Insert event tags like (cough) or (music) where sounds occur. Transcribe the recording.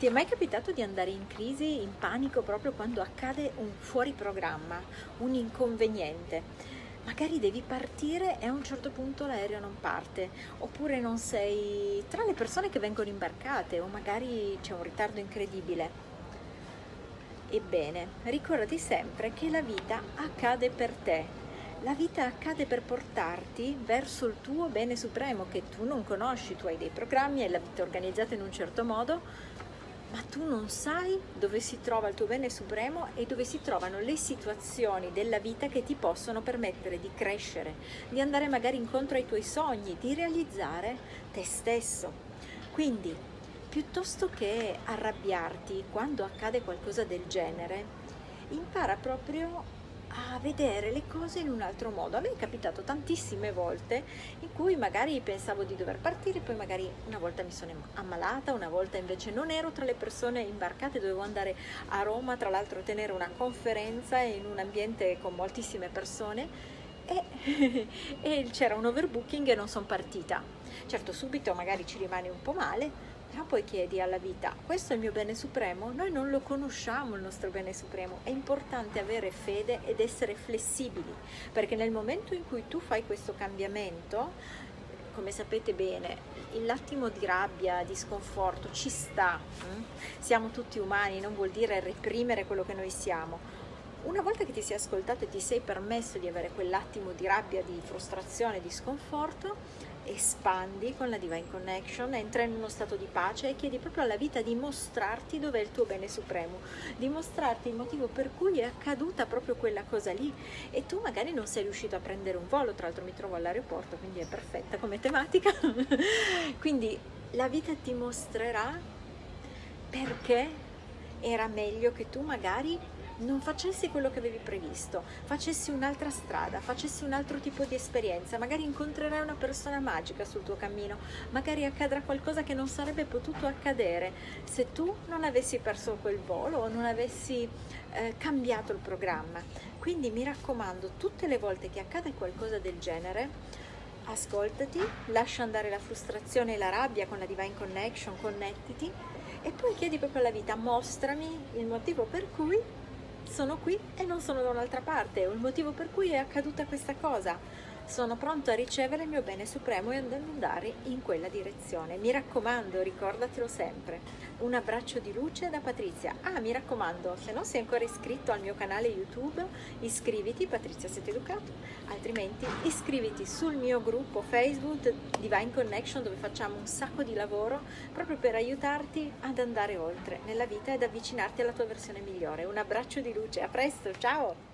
Ti è mai capitato di andare in crisi, in panico proprio quando accade un fuori programma, un inconveniente? Magari devi partire e a un certo punto l'aereo non parte, oppure non sei tra le persone che vengono imbarcate, o magari c'è un ritardo incredibile. Ebbene, ricordati sempre che la vita accade per te, la vita accade per portarti verso il tuo bene supremo che tu non conosci, tu hai dei programmi, hai la vita organizzata in un certo modo, ma tu non sai dove si trova il tuo bene supremo e dove si trovano le situazioni della vita che ti possono permettere di crescere, di andare magari incontro ai tuoi sogni, di realizzare te stesso. Quindi, piuttosto che arrabbiarti quando accade qualcosa del genere, impara proprio a vedere le cose in un altro modo. A me è capitato tantissime volte in cui magari pensavo di dover partire, poi magari una volta mi sono ammalata, una volta invece non ero tra le persone imbarcate, dovevo andare a Roma, tra l'altro tenere una conferenza in un ambiente con moltissime persone e, (laughs) e c'era un overbooking e non sono partita. Certo subito magari ci rimane un po' male, però poi chiedi alla vita, questo è il mio bene supremo? Noi non lo conosciamo il nostro bene supremo, è importante avere fede ed essere flessibili, perché nel momento in cui tu fai questo cambiamento, come sapete bene, l'attimo di rabbia, di sconforto ci sta, hm? siamo tutti umani, non vuol dire reprimere quello che noi siamo, una volta che ti sei ascoltato e ti sei permesso di avere quell'attimo di rabbia, di frustrazione, di sconforto, espandi con la Divine Connection, entra in uno stato di pace e chiedi proprio alla vita di mostrarti dov'è il tuo bene supremo, di mostrarti il motivo per cui è accaduta proprio quella cosa lì e tu magari non sei riuscito a prendere un volo, tra l'altro mi trovo all'aeroporto, quindi è perfetta come tematica. (laughs) quindi la vita ti mostrerà perché era meglio che tu magari non facessi quello che avevi previsto, facessi un'altra strada, facessi un altro tipo di esperienza, magari incontrerai una persona magica sul tuo cammino, magari accadrà qualcosa che non sarebbe potuto accadere se tu non avessi perso quel volo o non avessi eh, cambiato il programma. Quindi mi raccomando, tutte le volte che accade qualcosa del genere, ascoltati, lascia andare la frustrazione e la rabbia con la Divine Connection, connettiti e poi chiedi proprio alla vita, mostrami il motivo per cui sono qui e non sono da un'altra parte, il motivo per cui è accaduta questa cosa. Sono pronto a ricevere il mio bene supremo e ad andare in quella direzione. Mi raccomando, ricordatelo sempre. Un abbraccio di luce da Patrizia. Ah, mi raccomando, se non sei ancora iscritto al mio canale YouTube, iscriviti, Patrizia Siete Educato, altrimenti iscriviti sul mio gruppo Facebook Divine Connection dove facciamo un sacco di lavoro proprio per aiutarti ad andare oltre nella vita ed avvicinarti alla tua versione migliore. Un abbraccio di luce, a presto, ciao!